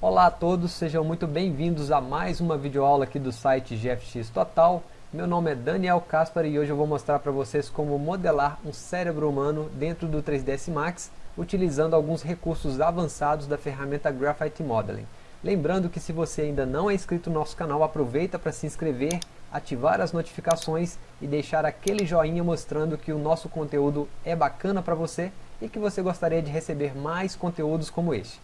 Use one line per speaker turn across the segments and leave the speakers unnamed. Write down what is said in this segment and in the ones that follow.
Olá a todos, sejam muito bem-vindos a mais uma videoaula aqui do site GFX Total. Meu nome é Daniel Caspar e hoje eu vou mostrar para vocês como modelar um cérebro humano dentro do 3ds Max utilizando alguns recursos avançados da ferramenta Graphite Modeling. Lembrando que se você ainda não é inscrito no nosso canal, aproveita para se inscrever, ativar as notificações e deixar aquele joinha mostrando que o nosso conteúdo é bacana para você e que você gostaria de receber mais conteúdos como este.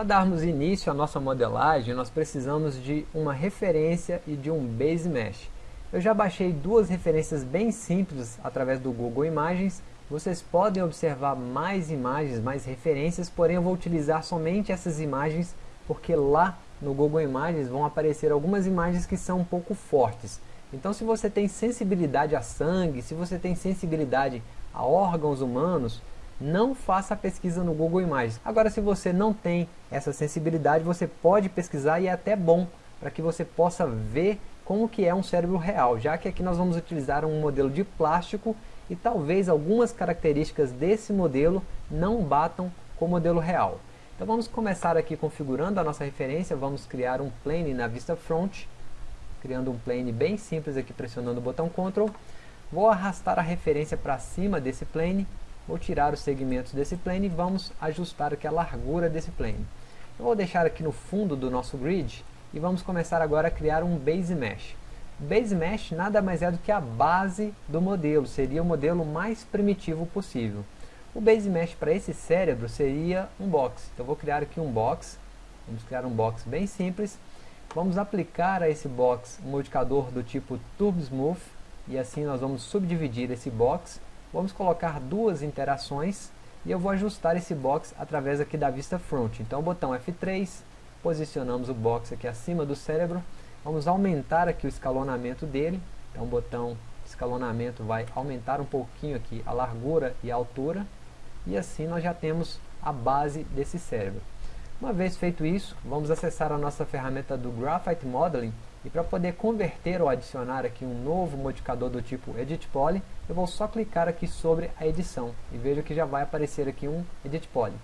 Para darmos início à nossa modelagem, nós precisamos de uma referência e de um Base Mesh. Eu já baixei duas referências bem simples através do Google Imagens. Vocês podem observar mais imagens, mais referências, porém eu vou utilizar somente essas imagens porque lá no Google Imagens vão aparecer algumas imagens que são um pouco fortes. Então se você tem sensibilidade a sangue, se você tem sensibilidade a órgãos humanos, não faça a pesquisa no Google Imagens. Agora, se você não tem essa sensibilidade, você pode pesquisar e é até bom para que você possa ver como que é um cérebro real, já que aqui nós vamos utilizar um modelo de plástico e talvez algumas características desse modelo não batam com o modelo real. Então vamos começar aqui configurando a nossa referência, vamos criar um plane na vista front, criando um plane bem simples aqui pressionando o botão Ctrl. Vou arrastar a referência para cima desse plane Vou tirar os segmentos desse plane e vamos ajustar aqui a largura desse plane. Eu vou deixar aqui no fundo do nosso grid e vamos começar agora a criar um Base Mesh. Base Mesh nada mais é do que a base do modelo, seria o modelo mais primitivo possível. O Base Mesh para esse cérebro seria um box. Então vou criar aqui um box, vamos criar um box bem simples. Vamos aplicar a esse box um modificador do tipo Turbo Smooth e assim nós vamos subdividir esse box Vamos colocar duas interações e eu vou ajustar esse box através aqui da vista front. Então, botão F3, posicionamos o box aqui acima do cérebro, vamos aumentar aqui o escalonamento dele. Então, botão escalonamento vai aumentar um pouquinho aqui a largura e a altura, e assim nós já temos a base desse cérebro. Uma vez feito isso, vamos acessar a nossa ferramenta do Graphite Modeling e para poder converter ou adicionar aqui um novo modificador do tipo Edit Poly, eu vou só clicar aqui sobre a edição e veja que já vai aparecer aqui um Edit Poly.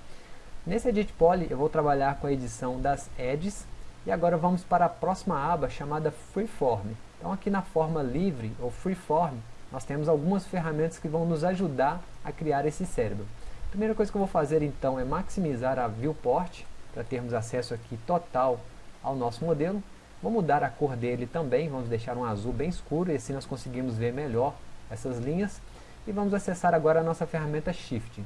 Nesse Edit Poly eu vou trabalhar com a edição das edges e agora vamos para a próxima aba chamada Freeform. Então aqui na forma livre ou Freeform nós temos algumas ferramentas que vão nos ajudar a criar esse cérebro. A primeira coisa que eu vou fazer então é maximizar a Viewport para termos acesso aqui total ao nosso modelo. Vou mudar a cor dele também, vamos deixar um azul bem escuro e assim nós conseguimos ver melhor essas linhas. E vamos acessar agora a nossa ferramenta Shift.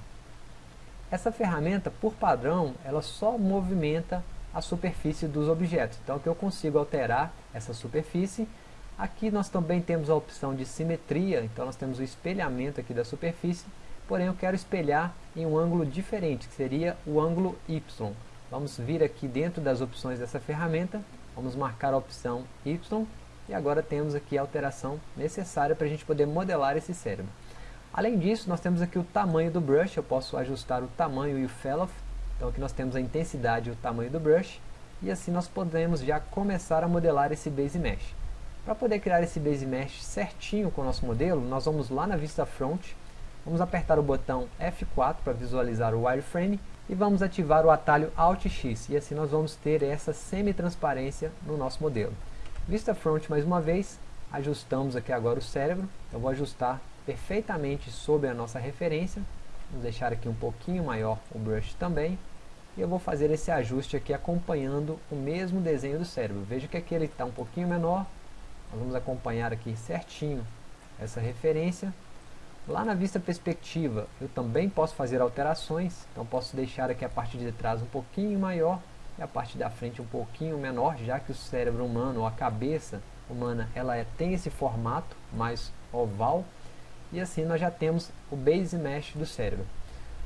Essa ferramenta, por padrão, ela só movimenta a superfície dos objetos. Então aqui eu consigo alterar essa superfície. Aqui nós também temos a opção de simetria, então nós temos o espelhamento aqui da superfície. Porém eu quero espelhar em um ângulo diferente, que seria o ângulo Y. Vamos vir aqui dentro das opções dessa ferramenta Vamos marcar a opção Y e agora temos aqui a alteração necessária para a gente poder modelar esse cérebro. Além disso, nós temos aqui o tamanho do brush, eu posso ajustar o tamanho e o fellow. Então aqui nós temos a intensidade e o tamanho do brush. E assim nós podemos já começar a modelar esse Base Mesh. Para poder criar esse Base Mesh certinho com o nosso modelo, nós vamos lá na vista front, vamos apertar o botão F4 para visualizar o wireframe e vamos ativar o atalho Alt X e assim nós vamos ter essa semi-transparência no nosso modelo. Vista Front mais uma vez, ajustamos aqui agora o cérebro, eu vou ajustar perfeitamente sobre a nossa referência, vamos deixar aqui um pouquinho maior o brush também, e eu vou fazer esse ajuste aqui acompanhando o mesmo desenho do cérebro. Veja que aqui ele está um pouquinho menor, nós vamos acompanhar aqui certinho essa referência, Lá na vista perspectiva, eu também posso fazer alterações, então posso deixar aqui a parte de trás um pouquinho maior e a parte da frente um pouquinho menor, já que o cérebro humano, ou a cabeça humana, ela é, tem esse formato mais oval, e assim nós já temos o Base Mesh do cérebro.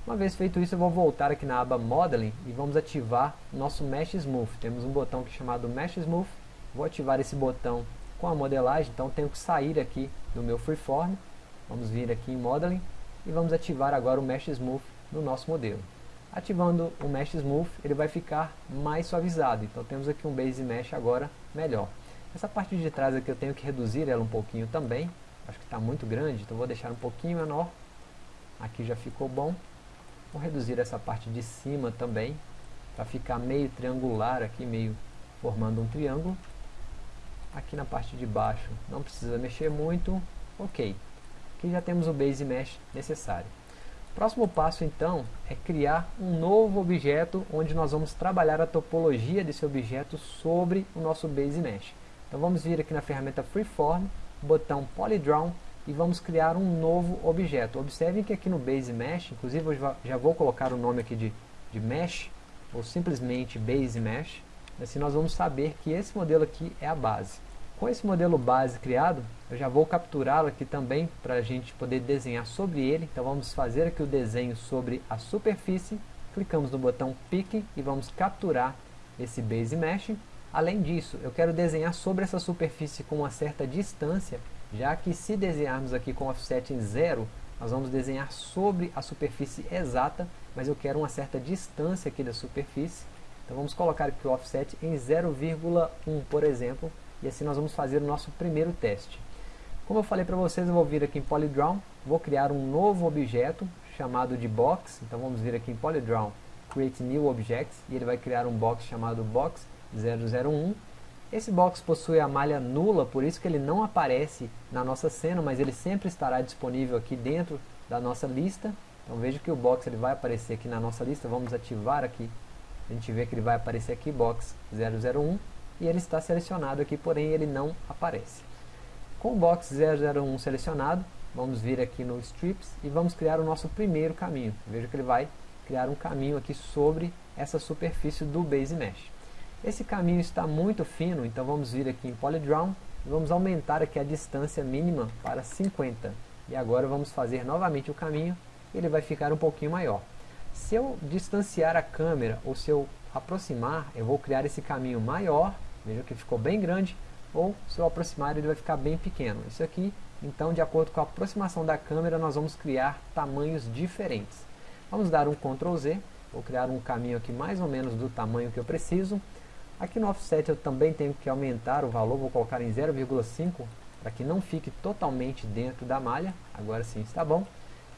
Uma vez feito isso, eu vou voltar aqui na aba Modeling e vamos ativar nosso Mesh Smooth. Temos um botão aqui chamado Mesh Smooth, vou ativar esse botão com a modelagem, então tenho que sair aqui do meu Freeform Vamos vir aqui em Modeling e vamos ativar agora o Mesh Smooth no nosso modelo. Ativando o Mesh Smooth, ele vai ficar mais suavizado. Então temos aqui um Base Mesh agora melhor. Essa parte de trás aqui eu tenho que reduzir ela um pouquinho também. Acho que está muito grande, então vou deixar um pouquinho menor. Aqui já ficou bom. Vou reduzir essa parte de cima também, para ficar meio triangular aqui, meio formando um triângulo. Aqui na parte de baixo não precisa mexer muito. Ok. Aqui já temos o Base Mesh necessário. Próximo passo então é criar um novo objeto onde nós vamos trabalhar a topologia desse objeto sobre o nosso Base Mesh. Então vamos vir aqui na ferramenta Freeform, botão Polydraw e vamos criar um novo objeto. Observem que aqui no Base Mesh, inclusive eu já vou colocar o nome aqui de, de Mesh, ou simplesmente Base Mesh, assim nós vamos saber que esse modelo aqui é a base. Com esse modelo base criado, eu já vou capturá-lo aqui também para a gente poder desenhar sobre ele. Então vamos fazer aqui o desenho sobre a superfície. Clicamos no botão Pick e vamos capturar esse Base Mesh. Além disso, eu quero desenhar sobre essa superfície com uma certa distância, já que se desenharmos aqui com offset em zero, nós vamos desenhar sobre a superfície exata, mas eu quero uma certa distância aqui da superfície. Então vamos colocar aqui o offset em 0,1, por exemplo, e assim nós vamos fazer o nosso primeiro teste. Como eu falei para vocês, eu vou vir aqui em Polydraw, vou criar um novo objeto chamado de box, então vamos vir aqui em Polydraw, Create New Object, e ele vai criar um box chamado Box 001. Esse box possui a malha nula, por isso que ele não aparece na nossa cena, mas ele sempre estará disponível aqui dentro da nossa lista. Então veja que o box ele vai aparecer aqui na nossa lista, vamos ativar aqui, a gente vê que ele vai aparecer aqui, Box 001, e ele está selecionado aqui, porém ele não aparece. Com o box 001 selecionado, vamos vir aqui no Strips e vamos criar o nosso primeiro caminho. Veja que ele vai criar um caminho aqui sobre essa superfície do Base Mesh. Esse caminho está muito fino, então vamos vir aqui em Polydraw e vamos aumentar aqui a distância mínima para 50. E agora vamos fazer novamente o caminho ele vai ficar um pouquinho maior. Se eu distanciar a câmera ou se eu aproximar, eu vou criar esse caminho maior Veja que ficou bem grande, ou se eu aproximar ele vai ficar bem pequeno. Isso aqui, então, de acordo com a aproximação da câmera, nós vamos criar tamanhos diferentes. Vamos dar um Ctrl Z, vou criar um caminho aqui mais ou menos do tamanho que eu preciso. Aqui no offset eu também tenho que aumentar o valor, vou colocar em 0,5 para que não fique totalmente dentro da malha. Agora sim está bom.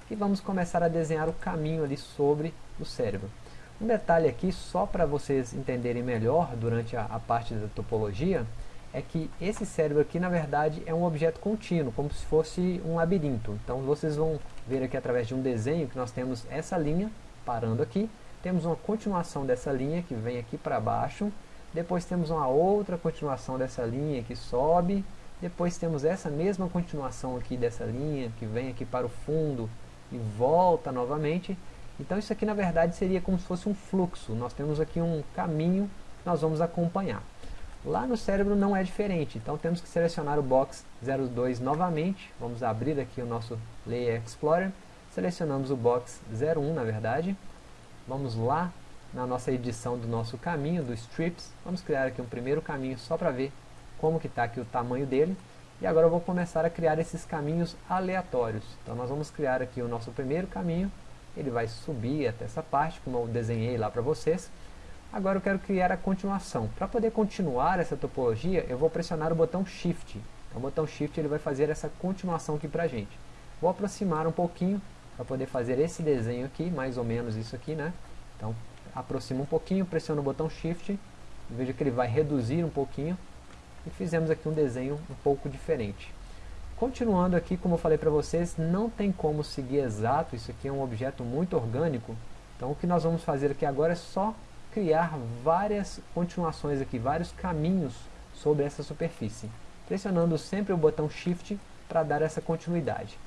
E vamos começar a desenhar o caminho ali sobre o cérebro. Um detalhe aqui, só para vocês entenderem melhor durante a, a, parte da topologia, é que esse cérebro aqui, na verdade, é um objeto contínuo, como se fosse um labirinto. Então vocês vão ver aqui através de um desenho que nós temos essa linha parando aqui, temos uma continuação dessa linha que vem aqui para baixo, depois temos uma outra continuação dessa linha que sobe, depois temos essa mesma continuação aqui dessa linha que vem aqui para o fundo e volta novamente, então isso aqui na verdade seria como se fosse um fluxo, nós temos aqui um caminho que nós vamos acompanhar. Lá no cérebro não é diferente, então temos que selecionar o box 02 novamente, vamos abrir aqui o nosso Layer Explorer, selecionamos o box 01 na verdade, vamos lá na nossa edição do nosso caminho, do Strips, vamos criar aqui um primeiro caminho só para ver como que está aqui o tamanho dele, e agora eu vou começar a criar esses caminhos aleatórios. Então nós vamos criar aqui o nosso primeiro caminho, ele vai subir até essa parte, como eu desenhei lá para vocês. Agora eu quero criar a continuação. Para poder continuar essa topologia, eu vou pressionar o botão Shift. Então, o botão Shift ele vai fazer essa continuação aqui para a gente. Vou aproximar um pouquinho para poder fazer esse desenho aqui, mais ou menos isso aqui, né? Então, aproximo um pouquinho, pressiono o botão Shift, veja que ele vai reduzir um pouquinho, e fizemos aqui um desenho um pouco diferente. Continuando aqui, como eu falei para vocês, não tem como seguir exato, isso aqui é um objeto muito orgânico. Então o que nós vamos fazer aqui agora é só criar várias continuações aqui, vários caminhos sobre essa superfície. Pressionando sempre o botão Shift para dar essa continuidade.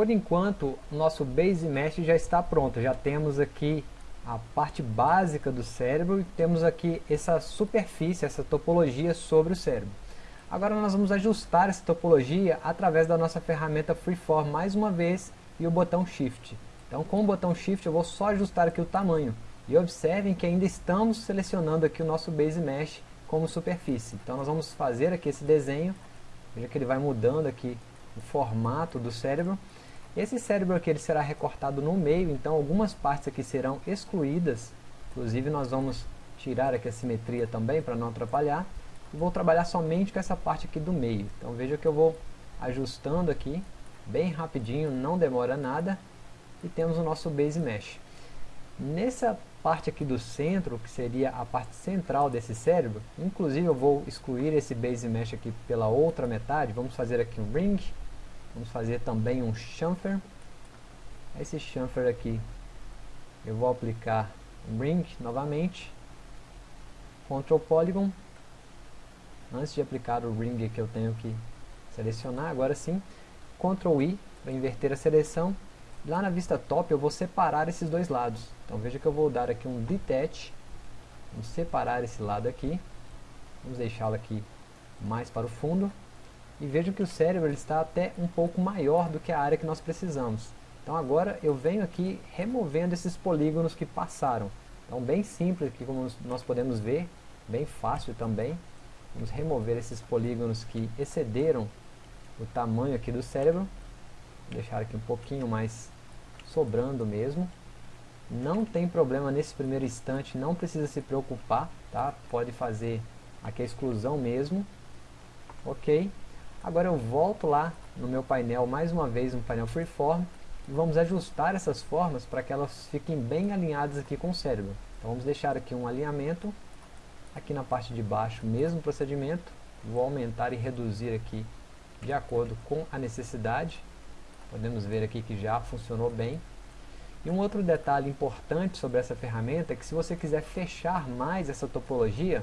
Por enquanto, nosso Base Mesh já está pronto. Já temos aqui a parte básica do cérebro e temos aqui essa superfície, essa topologia sobre o cérebro. Agora nós vamos ajustar essa topologia através da nossa ferramenta Freeform mais uma vez e o botão Shift. Então com o botão Shift eu vou só ajustar aqui o tamanho. E observem que ainda estamos selecionando aqui o nosso Base Mesh como superfície. Então nós vamos fazer aqui esse desenho, veja que ele vai mudando aqui o formato do cérebro. Esse cérebro aqui ele será recortado no meio, então algumas partes aqui serão excluídas. Inclusive nós vamos tirar aqui a simetria também para não atrapalhar. E vou trabalhar somente com essa parte aqui do meio. Então veja que eu vou ajustando aqui, bem rapidinho, não demora nada. E temos o nosso Base Mesh. Nessa parte aqui do centro, que seria a parte central desse cérebro, inclusive eu vou excluir esse Base Mesh aqui pela outra metade, vamos fazer aqui um Ring, vamos fazer também um Chamfer, esse Chamfer aqui eu vou aplicar um Ring novamente, Ctrl Polygon, antes de aplicar o Ring que eu tenho que selecionar, agora sim, Ctrl I para inverter a seleção, Lá na vista top eu vou separar esses dois lados. Então veja que eu vou dar aqui um detach. Vamos separar esse lado aqui. Vamos deixá-lo aqui mais para o fundo. E vejam que o cérebro está até um pouco maior do que a área que nós precisamos. Então agora eu venho aqui removendo esses polígonos que passaram. Então bem simples aqui como nós podemos ver, bem fácil também. Vamos remover esses polígonos que excederam o tamanho aqui do cérebro deixar aqui um pouquinho mais sobrando mesmo. Não tem problema nesse primeiro instante, não precisa se preocupar, tá? Pode fazer aqui a exclusão mesmo. Ok. Agora eu volto lá no meu painel, mais uma vez no painel Freeform, e vamos ajustar essas formas para que elas fiquem bem alinhadas aqui com o cérebro. Então vamos deixar aqui um alinhamento, aqui na parte de baixo, mesmo procedimento, vou aumentar e reduzir aqui de acordo com a necessidade. Podemos ver aqui que já funcionou bem. E um outro detalhe importante sobre essa ferramenta é que se você quiser fechar mais essa topologia,